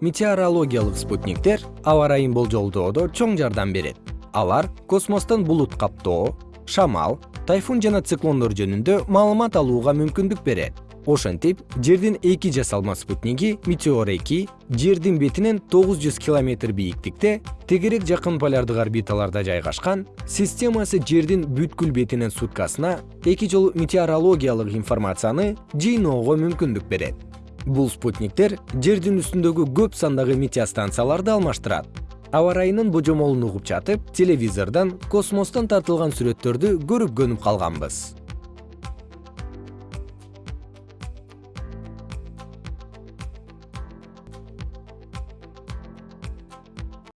метеорологиялык спутниктер аба ырайын болжолдоодо чоң жардам берет. Алар космостон булут каптоо шамал тайфун жана циклондор жөнүндө маалымат алууга мүмкүндүк берет. Ошентип жердин эки жасалма спутниги метеор эки жердин бетинен тогуз жүз километр бийиктикте тегерек жакын полярдык орбиталарда жайгашкан системасы жердин бүткүл бетинен суткасына эки жолу метеорологиялык информацияны жыйноого мүмкүндүк берет бул спутниктер жердин үстүндөгү көп сандагы метеостанцияларды алмаштырат. Аба ырайынын божомолун угуп жатып телевизордон космостон тартылган сүрөттөрдү көрүп көнүп калганбыз